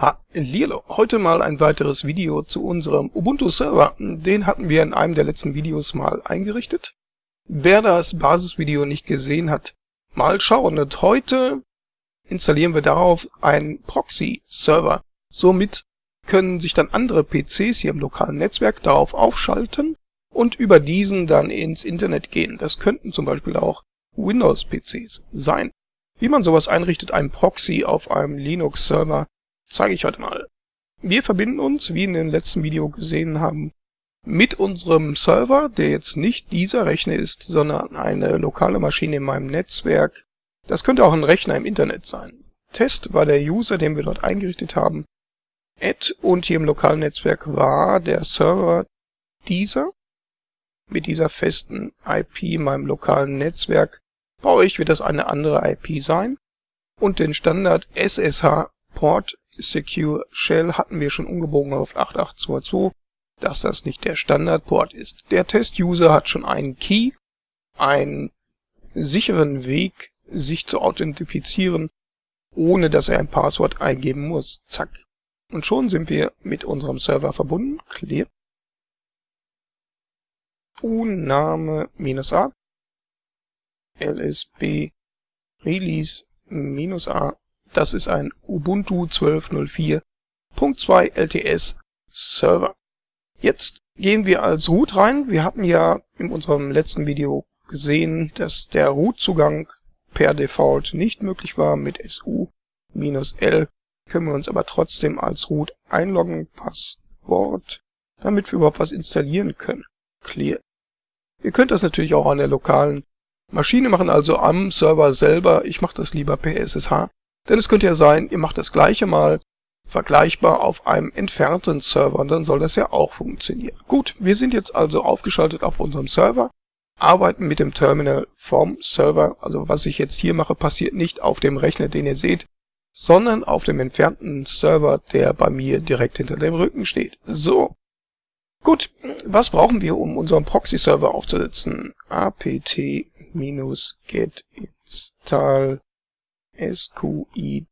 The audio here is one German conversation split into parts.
Hallihallo, heute mal ein weiteres Video zu unserem Ubuntu-Server. Den hatten wir in einem der letzten Videos mal eingerichtet. Wer das Basisvideo nicht gesehen hat, mal schauen. Und heute installieren wir darauf einen Proxy-Server. Somit können sich dann andere PCs hier im lokalen Netzwerk darauf aufschalten und über diesen dann ins Internet gehen. Das könnten zum Beispiel auch Windows-PCs sein. Wie man sowas einrichtet, ein Proxy auf einem Linux-Server, zeige ich heute mal. Wir verbinden uns, wie in dem letzten Video gesehen haben, mit unserem Server, der jetzt nicht dieser Rechner ist, sondern eine lokale Maschine in meinem Netzwerk. Das könnte auch ein Rechner im Internet sein. Test war der User, den wir dort eingerichtet haben. Add und hier im lokalen Netzwerk war der Server dieser. Mit dieser festen IP in meinem lokalen Netzwerk. Bei euch wird das eine andere IP sein. Und den Standard SSH Port Secure Shell hatten wir schon umgebogen auf 8822, dass das nicht der Standardport ist. Der Test-User hat schon einen Key, einen sicheren Weg, sich zu authentifizieren, ohne dass er ein Passwort eingeben muss. Zack. Und schon sind wir mit unserem Server verbunden. Clear. Uname -a lsb release -a das ist ein Ubuntu 12.04.2 LTS Server. Jetzt gehen wir als Root rein. Wir hatten ja in unserem letzten Video gesehen, dass der Root-Zugang per Default nicht möglich war. Mit SU-L können wir uns aber trotzdem als Root einloggen. Passwort, damit wir überhaupt was installieren können. Clear. Ihr könnt das natürlich auch an der lokalen Maschine machen, also am Server selber. Ich mache das lieber per SSH. Denn es könnte ja sein, ihr macht das gleiche mal vergleichbar auf einem entfernten Server, dann soll das ja auch funktionieren. Gut, wir sind jetzt also aufgeschaltet auf unserem Server, arbeiten mit dem Terminal vom Server. Also was ich jetzt hier mache, passiert nicht auf dem Rechner, den ihr seht, sondern auf dem entfernten Server, der bei mir direkt hinter dem Rücken steht. So. Gut, was brauchen wir, um unseren Proxy-Server aufzusetzen? apt-get install SQID3.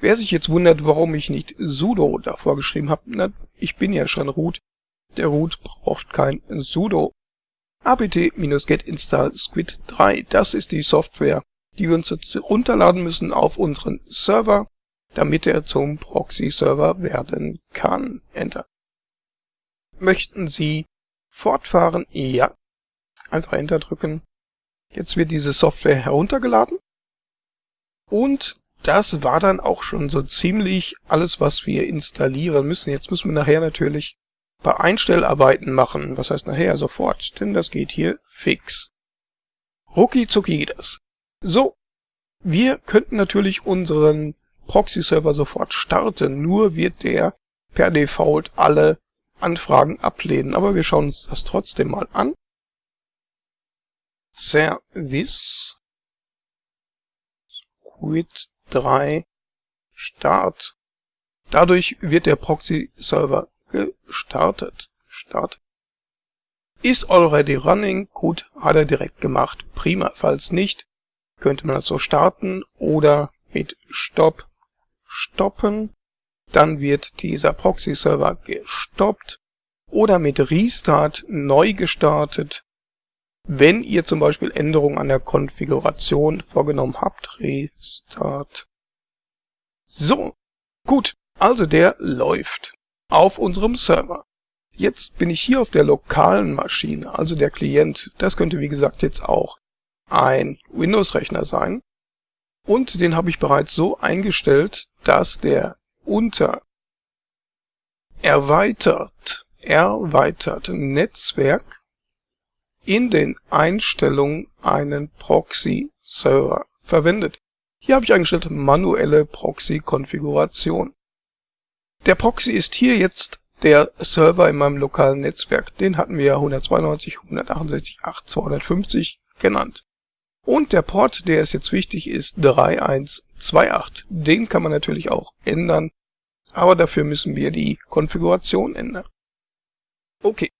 Wer sich jetzt wundert, warum ich nicht sudo davor geschrieben habe, na, ich bin ja schon root. Der root braucht kein sudo. apt-get install squid3, das ist die Software, die wir uns jetzt runterladen müssen auf unseren Server, damit er zum Proxy-Server werden kann. Enter. Möchten Sie fortfahren? Ja. Einfach Enter drücken. Jetzt wird diese Software heruntergeladen. Und das war dann auch schon so ziemlich alles, was wir installieren müssen. Jetzt müssen wir nachher natürlich paar Einstellarbeiten machen. Was heißt nachher? Sofort, denn das geht hier fix. Rucki zucki geht das. So, wir könnten natürlich unseren Proxy-Server sofort starten, nur wird der per Default alle Anfragen ablehnen. Aber wir schauen uns das trotzdem mal an. Service Squid 3 Start. Dadurch wird der Proxy-Server gestartet. Start. Is already running. Gut, hat er direkt gemacht. Prima. Falls nicht, könnte man das so starten oder mit Stop stoppen. Dann wird dieser Proxy-Server gestoppt oder mit Restart neu gestartet wenn ihr zum Beispiel Änderungen an der Konfiguration vorgenommen habt, Restart. So, gut, also der läuft auf unserem Server. Jetzt bin ich hier auf der lokalen Maschine, also der Klient. Das könnte wie gesagt jetzt auch ein Windows-Rechner sein. Und den habe ich bereits so eingestellt, dass der unter erweitert, erweitert Netzwerk in den Einstellungen einen Proxy-Server verwendet. Hier habe ich eingestellt manuelle Proxy-Konfiguration. Der Proxy ist hier jetzt der Server in meinem lokalen Netzwerk. Den hatten wir ja 192.168.250 genannt. Und der Port, der ist jetzt wichtig, ist 3128. Den kann man natürlich auch ändern, aber dafür müssen wir die Konfiguration ändern. Okay,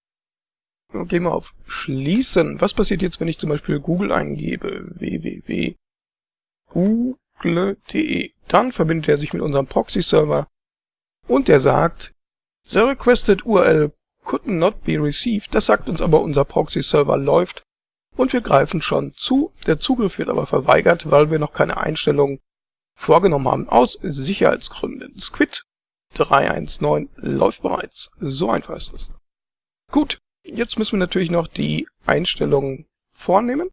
Gehen wir auf Schließen. Was passiert jetzt, wenn ich zum Beispiel Google eingebe? www.google.de. Dann verbindet er sich mit unserem Proxy-Server und der sagt, The requested URL could not be received. Das sagt uns aber, unser Proxy-Server läuft und wir greifen schon zu. Der Zugriff wird aber verweigert, weil wir noch keine Einstellungen vorgenommen haben, aus Sicherheitsgründen. Squid 319 läuft bereits. So einfach ist es. Gut, jetzt müssen wir natürlich noch die Einstellungen vornehmen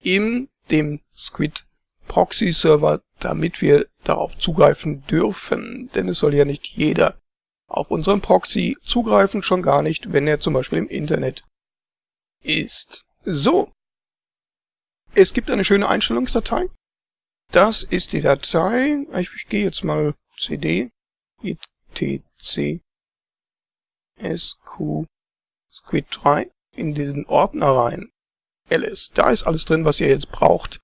in dem Squid Proxy Server, damit wir darauf zugreifen dürfen. Denn es soll ja nicht jeder auf unseren Proxy zugreifen, schon gar nicht, wenn er zum Beispiel im Internet ist. So. Es gibt eine schöne Einstellungsdatei. Das ist die Datei. Ich gehe jetzt mal cd etc sq squid 3 in diesen Ordner rein. ls. Da ist alles drin, was ihr jetzt braucht,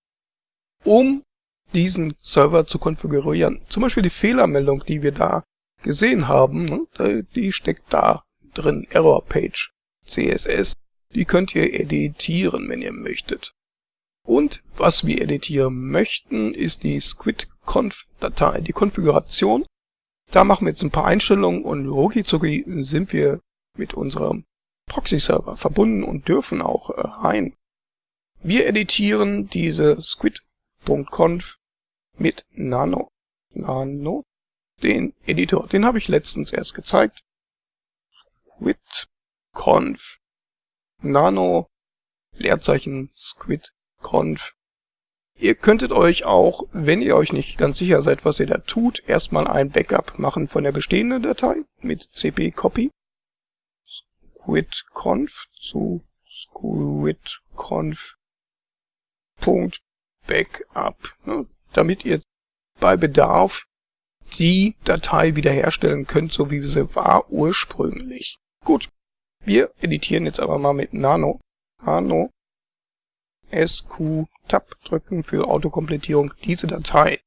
um diesen Server zu konfigurieren. Zum Beispiel die Fehlermeldung, die wir da gesehen haben, ne, die steckt da drin. Error Page CSS. Die könnt ihr editieren, wenn ihr möchtet. Und was wir editieren möchten, ist die squidconf-Datei, die Konfiguration. Da machen wir jetzt ein paar Einstellungen und rucki sind wir mit unserem Proxy-Server verbunden und dürfen auch äh, rein. Wir editieren diese squid.conf mit Nano. Nano, den Editor, den habe ich letztens erst gezeigt. Squid.conf Nano Leerzeichen squid.conf Ihr könntet euch auch, wenn ihr euch nicht ganz sicher seid, was ihr da tut, erstmal ein Backup machen von der bestehenden Datei mit cp-copy squidconf zu squidconf.backup, ne, damit ihr bei Bedarf die Datei wiederherstellen könnt, so wie sie war ursprünglich. Gut, wir editieren jetzt aber mal mit Nano. Nano SQ Tab drücken für Autokomplettierung diese Datei.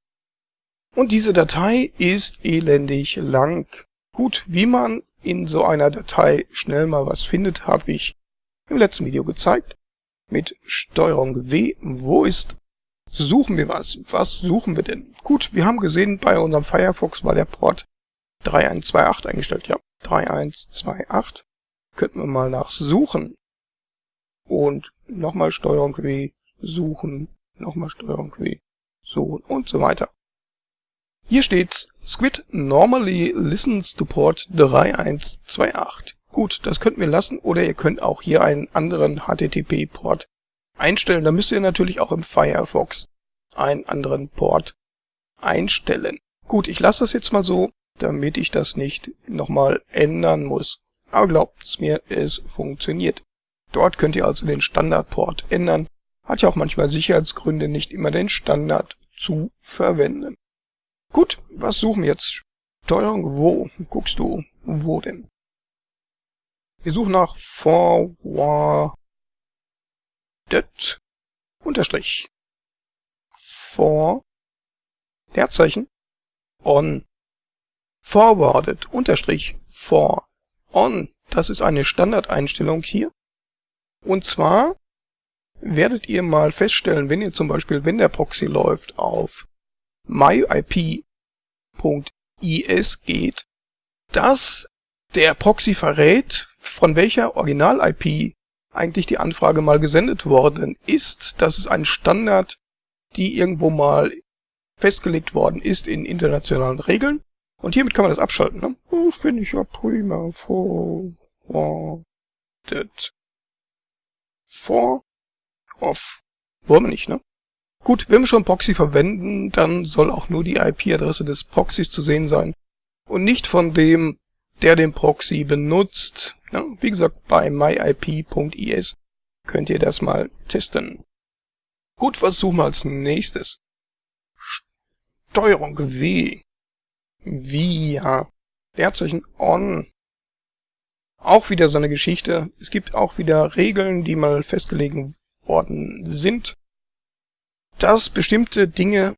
Und diese Datei ist elendig lang. Gut, wie man in so einer Datei schnell mal was findet, habe ich im letzten Video gezeigt. Mit Steuerung W. Wo ist suchen wir was? Was suchen wir denn? Gut, wir haben gesehen, bei unserem Firefox war der Port 3128 eingestellt. Ja, 3128. Könnten wir mal nach suchen. Und nochmal Steuerung W, suchen, nochmal Steuerung W, suchen und so weiter. Hier steht Squid normally listens to port 3128. Gut, das könnten wir lassen oder ihr könnt auch hier einen anderen HTTP-Port einstellen. Da müsst ihr natürlich auch im Firefox einen anderen Port einstellen. Gut, ich lasse das jetzt mal so, damit ich das nicht nochmal ändern muss. Aber glaubt's mir, es funktioniert. Dort könnt ihr also den Standardport ändern. Hat ja auch manchmal Sicherheitsgründe, nicht immer den Standard zu verwenden. Gut, was suchen wir jetzt? Steuerung wo? Guckst du, wo denn? Wir suchen nach forwarded unterstrich for Leerzeichen on forwarded unterstrich for on. Das ist eine Standardeinstellung hier. Und zwar werdet ihr mal feststellen, wenn ihr zum Beispiel, wenn der Proxy läuft, auf myip.is geht, dass der Proxy verrät, von welcher Original-IP eigentlich die Anfrage mal gesendet worden ist. Das ist ein Standard, die irgendwo mal festgelegt worden ist in internationalen Regeln. Und hiermit kann man das abschalten. Ne? Oh, Finde ich ja prima. Forwarded. For. Off. Wollen wir nicht, ne? Gut, wenn wir schon Proxy verwenden, dann soll auch nur die IP-Adresse des Proxys zu sehen sein und nicht von dem, der den Proxy benutzt. Ja, wie gesagt, bei myip.is könnt ihr das mal testen. Gut, was suchen wir als nächstes? Steuerung W. Via. Leerzeichen on. Auch wieder so eine Geschichte. Es gibt auch wieder Regeln, die mal festgelegt worden sind dass bestimmte Dinge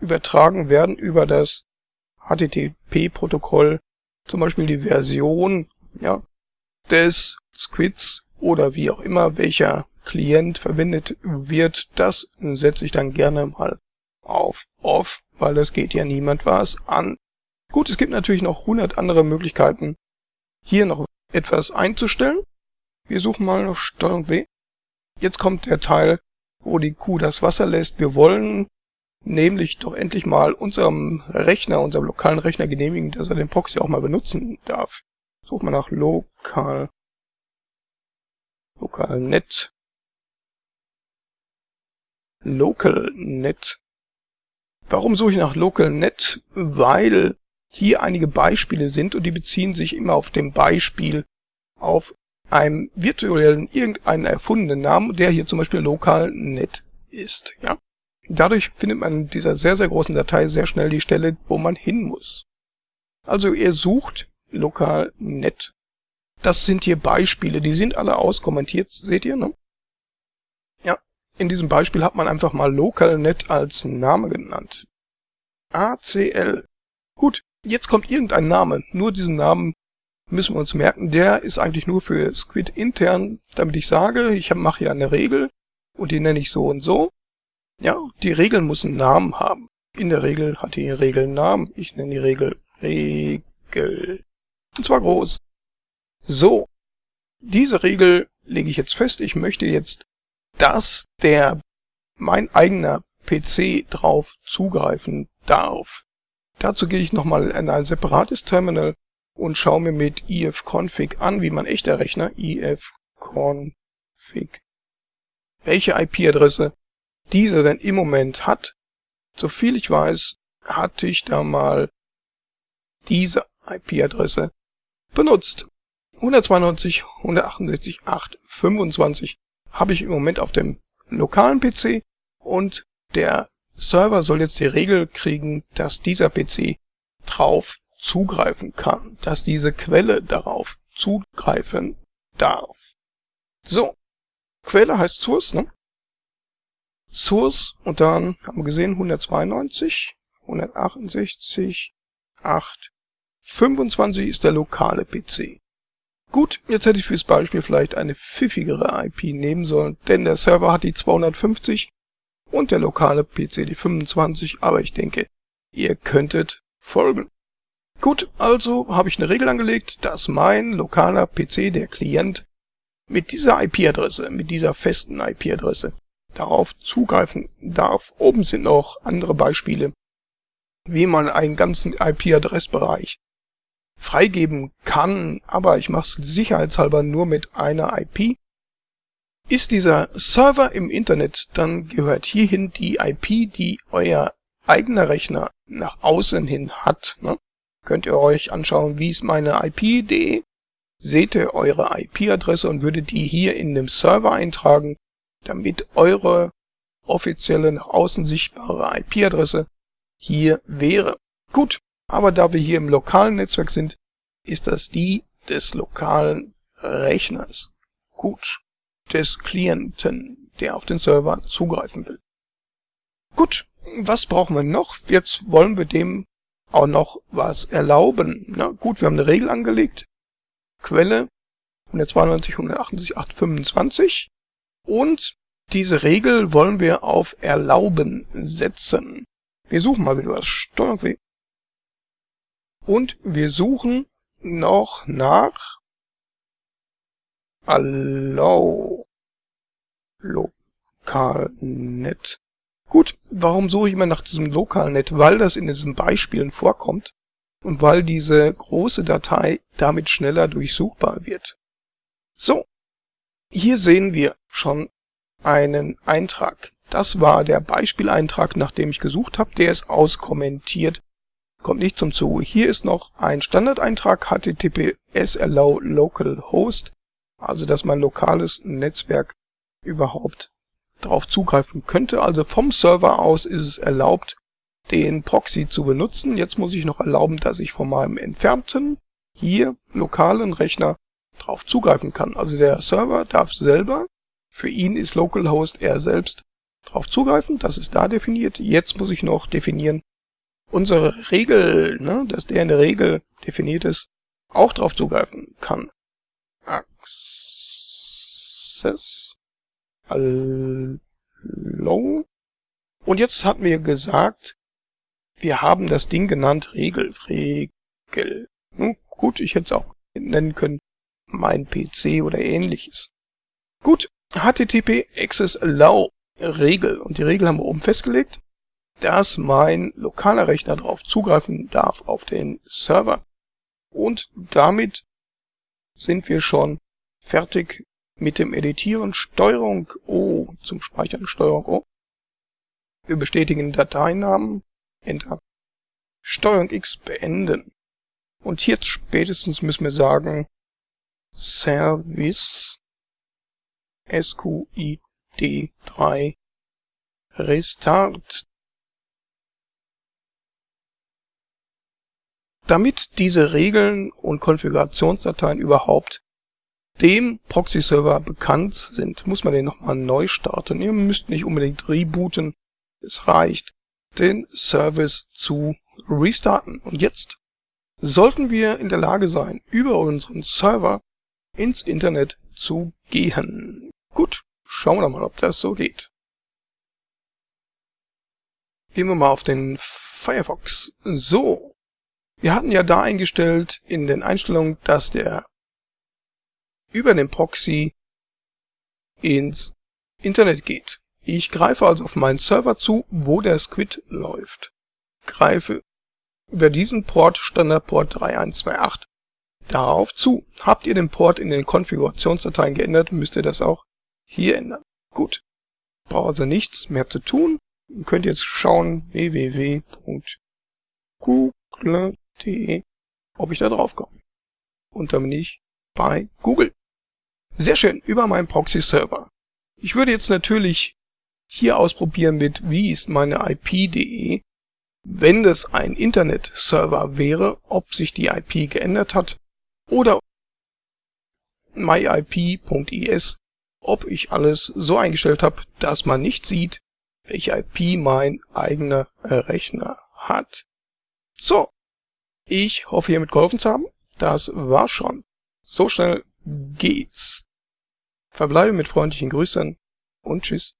übertragen werden über das HTTP-Protokoll, zum Beispiel die Version ja, des Squids oder wie auch immer, welcher Klient verwendet wird, das setze ich dann gerne mal auf Off. weil das geht ja niemand was an. Gut, es gibt natürlich noch 100 andere Möglichkeiten, hier noch etwas einzustellen. Wir suchen mal noch Steuerung W. Jetzt kommt der Teil, wo die Kuh das Wasser lässt. Wir wollen nämlich doch endlich mal unserem Rechner, unserem lokalen Rechner genehmigen, dass er den Proxy auch mal benutzen darf. Such mal nach lokal, lokalnet, localnet. Warum suche ich nach localnet? Weil hier einige Beispiele sind und die beziehen sich immer auf dem Beispiel auf einem virtuellen, irgendeinen erfundenen Namen, der hier zum Beispiel localnet ist, ja. Dadurch findet man in dieser sehr, sehr großen Datei sehr schnell die Stelle, wo man hin muss. Also ihr sucht lokalnet. Das sind hier Beispiele, die sind alle auskommentiert, seht ihr, ne? Ja, in diesem Beispiel hat man einfach mal lokalnet als Name genannt. ACL. Gut, jetzt kommt irgendein Name. Nur diesen Namen müssen wir uns merken. Der ist eigentlich nur für Squid intern, damit ich sage, ich mache hier eine Regel und die nenne ich so und so. Ja, die Regel muss einen Namen haben. In der Regel hat die Regel einen Namen. Ich nenne die Regel Regel. Und zwar groß. So. Diese Regel lege ich jetzt fest. Ich möchte jetzt, dass der, mein eigener PC drauf zugreifen darf. Dazu gehe ich nochmal in ein separates Terminal und schaue mir mit ifconfig an, wie mein echter Rechner ifconfig welche IP-Adresse dieser denn im Moment hat. Soviel ich weiß, hatte ich da mal diese IP-Adresse benutzt. 192, 168, 8, 25 habe ich im Moment auf dem lokalen PC und der Server soll jetzt die Regel kriegen, dass dieser PC drauf zugreifen kann, dass diese Quelle darauf zugreifen darf. So, Quelle heißt Source, ne? Source und dann haben wir gesehen 192, 168, 8, 25 ist der lokale PC. Gut, jetzt hätte ich fürs Beispiel vielleicht eine pfiffigere IP nehmen sollen, denn der Server hat die 250 und der lokale PC die 25, aber ich denke, ihr könntet folgen. Gut, also habe ich eine Regel angelegt, dass mein lokaler PC, der Klient, mit dieser IP-Adresse, mit dieser festen IP-Adresse, darauf zugreifen darf. Oben sind noch andere Beispiele, wie man einen ganzen IP-Adressbereich freigeben kann, aber ich mache es sicherheitshalber nur mit einer IP. Ist dieser Server im Internet, dann gehört hierhin die IP, die euer eigener Rechner nach außen hin hat. Ne? Könnt ihr euch anschauen, wie ist meine IP.de, seht ihr eure IP-Adresse und würdet die hier in dem Server eintragen, damit eure offizielle nach außen sichtbare IP-Adresse hier wäre. Gut, aber da wir hier im lokalen Netzwerk sind, ist das die des lokalen Rechners. Gut, des Klienten, der auf den Server zugreifen will. Gut, was brauchen wir noch? Jetzt wollen wir dem auch noch was erlauben. Na gut, wir haben eine Regel angelegt. Quelle 192, 178, 825. Und diese Regel wollen wir auf Erlauben setzen. Wir suchen mal wieder was. Steuerung W. Und wir suchen noch nach Allow Lokalnet. Gut, warum suche ich immer nach diesem Lokalnet? Weil das in diesen Beispielen vorkommt und weil diese große Datei damit schneller durchsuchbar wird. So, hier sehen wir schon einen Eintrag. Das war der Beispieleintrag, nach dem ich gesucht habe. Der ist auskommentiert, kommt nicht zum Zuge. Hier ist noch ein Standardeintrag https allow local host, also dass mein lokales Netzwerk überhaupt darauf zugreifen könnte. Also vom Server aus ist es erlaubt, den Proxy zu benutzen. Jetzt muss ich noch erlauben, dass ich von meinem entfernten, hier lokalen Rechner drauf zugreifen kann. Also der Server darf selber für ihn ist localhost er selbst drauf zugreifen, das ist da definiert. Jetzt muss ich noch definieren, unsere Regel, ne, dass der in der Regel definiert ist, auch drauf zugreifen kann. Access Allow. Und jetzt hat mir gesagt, Wir haben das Ding genannt Regel. Regel. Hm, gut, ich hätte es auch nennen können mein PC oder ähnliches. Gut, HTTP Access Allow Regel. Und die Regel haben wir oben festgelegt, dass mein lokaler Rechner darauf zugreifen darf auf den Server. Und damit sind wir schon fertig mit dem Editieren. Steuerung O zum Speichern. Steuerung O. Wir bestätigen Dateinamen. Enter. Steuerung X beenden. Und jetzt spätestens müssen wir sagen, Service SQID3 Restart. Damit diese Regeln und Konfigurationsdateien überhaupt dem Proxy-Server bekannt sind, muss man den nochmal neu starten. Ihr müsst nicht unbedingt rebooten. Es reicht, den Service zu restarten. Und jetzt sollten wir in der Lage sein, über unseren Server ins Internet zu gehen. Gut, schauen wir mal, ob das so geht. Gehen wir mal auf den Firefox. So, wir hatten ja da eingestellt in den Einstellungen, dass der über den Proxy ins Internet geht. Ich greife also auf meinen Server zu, wo der Squid läuft. Greife über diesen Port Standardport 3128 darauf zu. Habt ihr den Port in den Konfigurationsdateien geändert, müsst ihr das auch hier ändern. Gut. Braucht also nichts mehr zu tun. Ihr könnt jetzt schauen www.google.de, ob ich da drauf komme. Und dann bin ich bei Google. Sehr schön, über meinen Proxy-Server. Ich würde jetzt natürlich hier ausprobieren mit wie ist meine IP.de, wenn das ein Internet-Server wäre, ob sich die IP geändert hat oder myip.is, ob ich alles so eingestellt habe, dass man nicht sieht, welche IP mein eigener Rechner hat. So, ich hoffe hiermit geholfen zu haben. Das war schon. So schnell geht's. Verbleibe mit freundlichen Grüßen und tschüss.